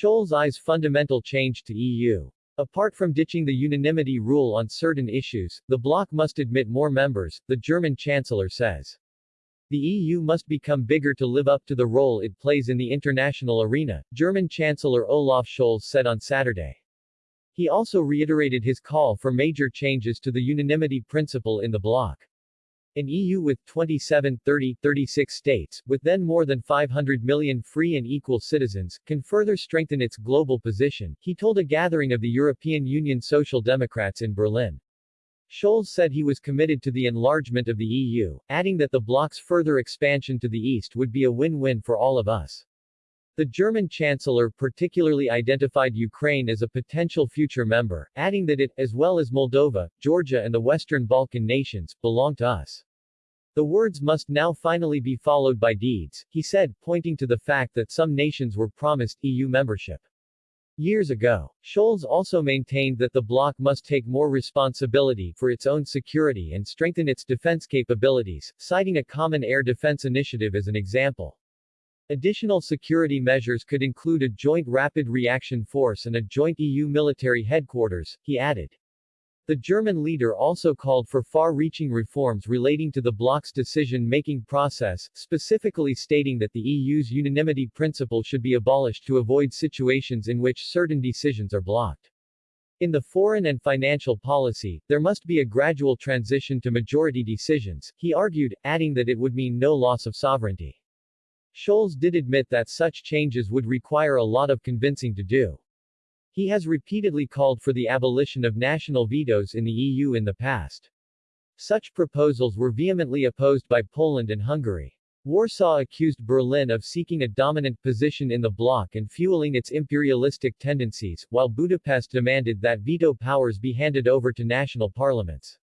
Scholz eyes fundamental change to EU. Apart from ditching the unanimity rule on certain issues, the bloc must admit more members, the German chancellor says. The EU must become bigger to live up to the role it plays in the international arena, German Chancellor Olaf Scholz said on Saturday. He also reiterated his call for major changes to the unanimity principle in the bloc. An EU with 27, 30, 36 states, with then more than 500 million free and equal citizens, can further strengthen its global position, he told a gathering of the European Union Social Democrats in Berlin. Scholz said he was committed to the enlargement of the EU, adding that the bloc's further expansion to the east would be a win-win for all of us. The German chancellor particularly identified Ukraine as a potential future member, adding that it, as well as Moldova, Georgia and the Western Balkan nations, belong to us. The words must now finally be followed by deeds, he said, pointing to the fact that some nations were promised EU membership. Years ago, Scholz also maintained that the bloc must take more responsibility for its own security and strengthen its defense capabilities, citing a common air defense initiative as an example. Additional security measures could include a joint rapid reaction force and a joint EU military headquarters, he added. The German leader also called for far-reaching reforms relating to the bloc's decision-making process, specifically stating that the EU's unanimity principle should be abolished to avoid situations in which certain decisions are blocked. In the foreign and financial policy, there must be a gradual transition to majority decisions, he argued, adding that it would mean no loss of sovereignty. Scholz did admit that such changes would require a lot of convincing to do. He has repeatedly called for the abolition of national vetoes in the EU in the past. Such proposals were vehemently opposed by Poland and Hungary. Warsaw accused Berlin of seeking a dominant position in the bloc and fueling its imperialistic tendencies, while Budapest demanded that veto powers be handed over to national parliaments.